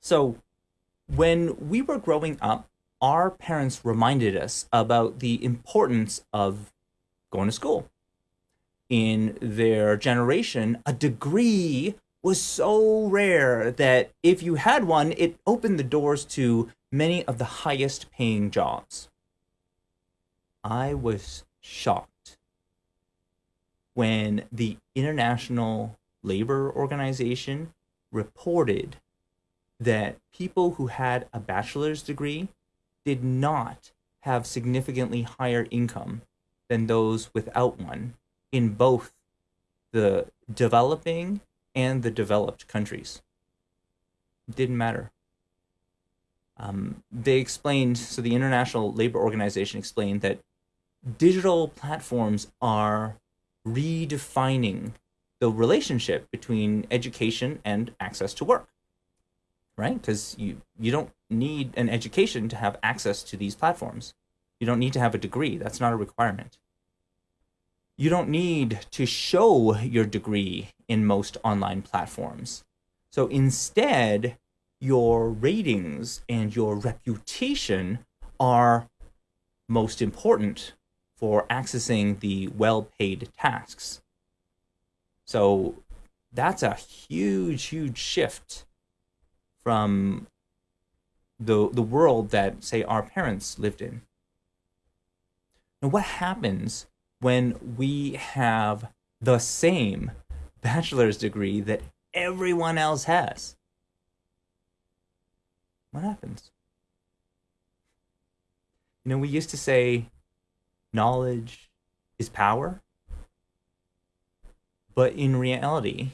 So, when we were growing up, our parents reminded us about the importance of going to school. In their generation, a degree was so rare that if you had one, it opened the doors to many of the highest paying jobs. I was shocked when the International Labor Organization reported that people who had a bachelor's degree did not have significantly higher income than those without one in both the developing and the developed countries. Didn't matter. Um, they explained, so the International Labor Organization explained that digital platforms are redefining the relationship between education and access to work right? Because you you don't need an education to have access to these platforms. You don't need to have a degree. That's not a requirement. You don't need to show your degree in most online platforms. So instead your ratings and your reputation are most important for accessing the well-paid tasks. So that's a huge, huge shift from the the world that say our parents lived in. Now what happens when we have the same bachelor's degree that everyone else has? What happens? You know, we used to say knowledge is power. But in reality,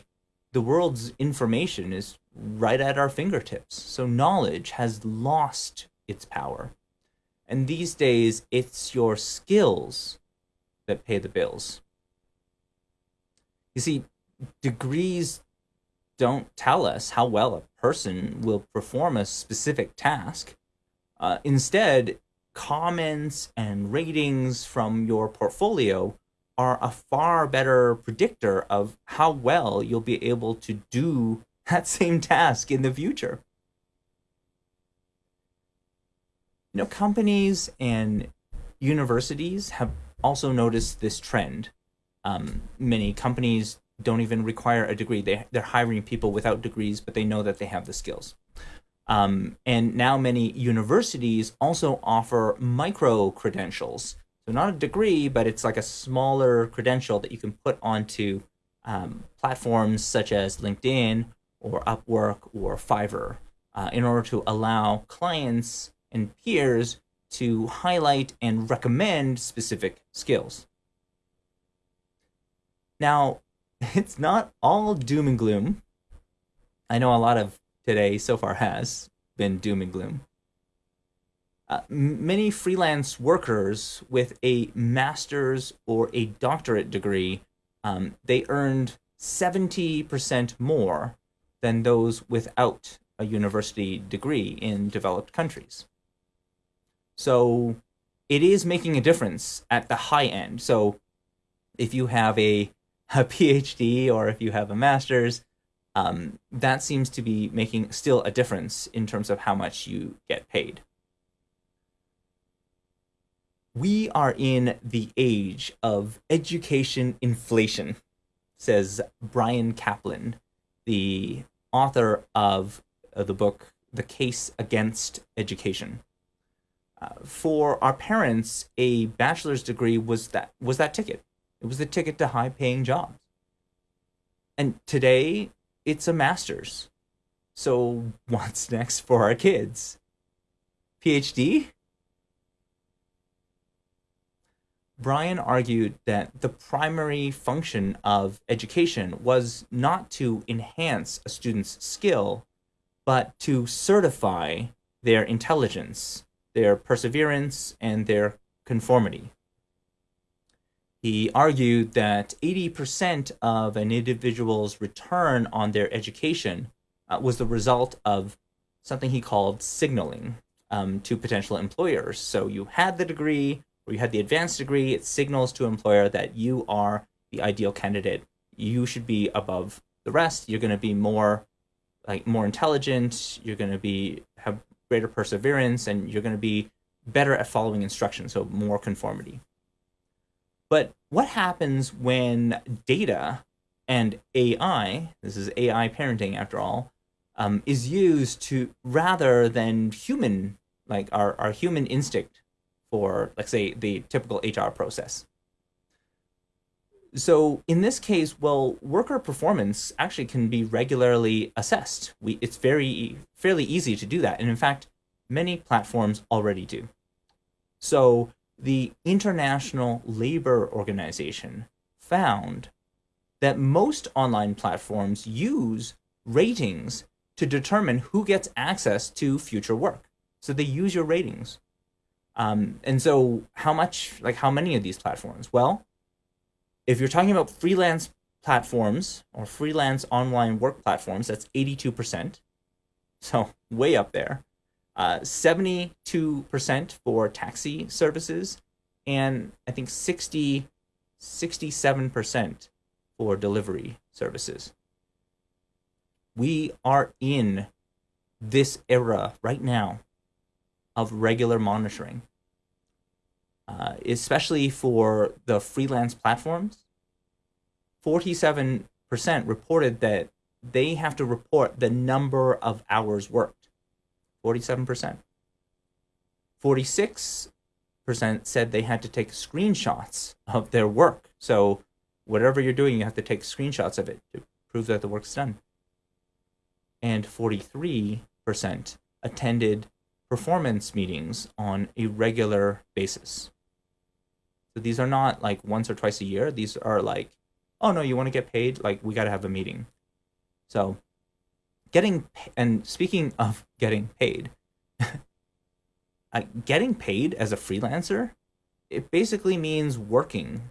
the world's information is right at our fingertips. So knowledge has lost its power. And these days, it's your skills that pay the bills. You see, degrees don't tell us how well a person will perform a specific task. Uh, instead, comments and ratings from your portfolio are a far better predictor of how well you'll be able to do that same task in the future. You know, companies and universities have also noticed this trend. Um, many companies don't even require a degree. They, they're hiring people without degrees, but they know that they have the skills. Um, and now many universities also offer micro credentials so not a degree, but it's like a smaller credential that you can put onto um, platforms such as LinkedIn or Upwork or Fiverr uh, in order to allow clients and peers to highlight and recommend specific skills. Now, it's not all doom and gloom. I know a lot of today so far has been doom and gloom. Uh, many freelance workers with a master's or a doctorate degree, um, they earned 70% more than those without a university degree in developed countries. So it is making a difference at the high end. So if you have a, a PhD or if you have a master's, um, that seems to be making still a difference in terms of how much you get paid we are in the age of education inflation, says Bryan Caplan, the author of uh, the book The Case Against Education. Uh, for our parents, a bachelor's degree was that was that ticket. It was the ticket to high-paying jobs. And today, it's a master's. So what's next for our kids? PhD? Bryan argued that the primary function of education was not to enhance a student's skill, but to certify their intelligence, their perseverance, and their conformity. He argued that 80% of an individual's return on their education uh, was the result of something he called signaling um, to potential employers. So you had the degree, or you have the advanced degree, it signals to employer that you are the ideal candidate. You should be above the rest. You're going to be more like more intelligent, you're going to be have greater perseverance, and you're going to be better at following instructions, so more conformity. But what happens when data and AI, this is AI parenting after all, um, is used to rather than human, like our, our human instinct for, let's say, the typical HR process. So in this case, well, worker performance actually can be regularly assessed. We, it's very fairly easy to do that. And in fact, many platforms already do. So the International Labor Organization found that most online platforms use ratings to determine who gets access to future work. So they use your ratings. Um, and so how much, like how many of these platforms? Well, if you're talking about freelance platforms or freelance online work platforms, that's 82%. So way up there. Uh, 72% for taxi services, and I think 60, 67% for delivery services. We are in this era right now of regular monitoring, uh, especially for the freelance platforms. 47% reported that they have to report the number of hours worked 47%. 46% said they had to take screenshots of their work. So whatever you're doing, you have to take screenshots of it to prove that the work's done. And 43% attended performance meetings on a regular basis. So these are not like once or twice a year. These are like, oh no, you want to get paid? Like we got to have a meeting. So getting and speaking of getting paid, getting paid as a freelancer, it basically means working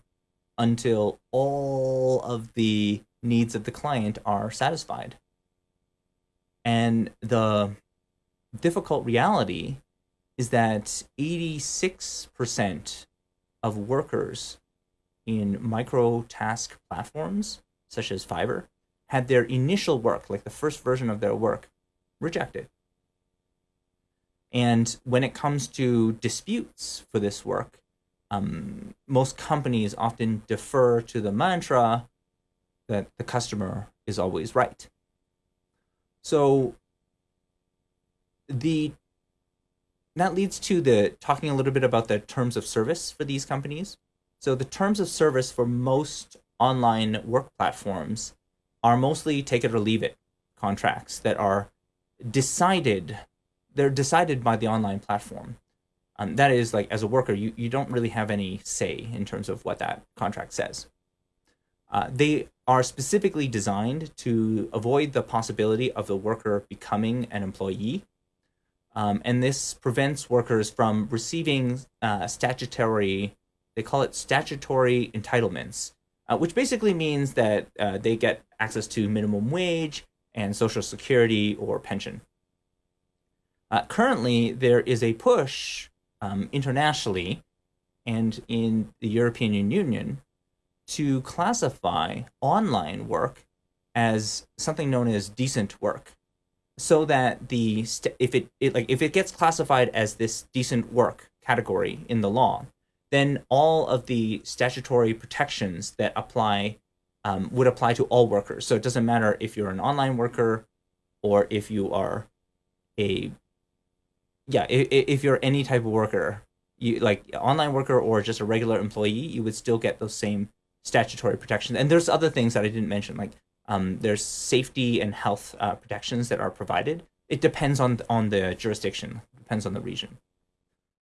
until all of the needs of the client are satisfied. And the difficult reality is that 86% of workers in micro task platforms such as Fiverr had their initial work, like the first version of their work, rejected. And when it comes to disputes for this work, um, most companies often defer to the mantra that the customer is always right. So the that leads to the talking a little bit about the terms of service for these companies. So the terms of service for most online work platforms are mostly take it or leave it contracts that are decided they're decided by the online platform um, that is like as a worker you, you don't really have any say in terms of what that contract says uh, they are specifically designed to avoid the possibility of the worker becoming an employee um, and this prevents workers from receiving uh, statutory they call it statutory entitlements uh, which basically means that uh, they get access to minimum wage and social security or pension. Uh, currently, there is a push um, internationally and in the European Union to classify online work as something known as decent work so that the if it, it like if it gets classified as this decent work category in the law then all of the statutory protections that apply um, would apply to all workers. So it doesn't matter if you're an online worker or if you are a yeah if, if you're any type of worker you like online worker or just a regular employee you would still get those same statutory protections and there's other things that i didn't mention like um, there's safety and health uh, protections that are provided. It depends on on the jurisdiction depends on the region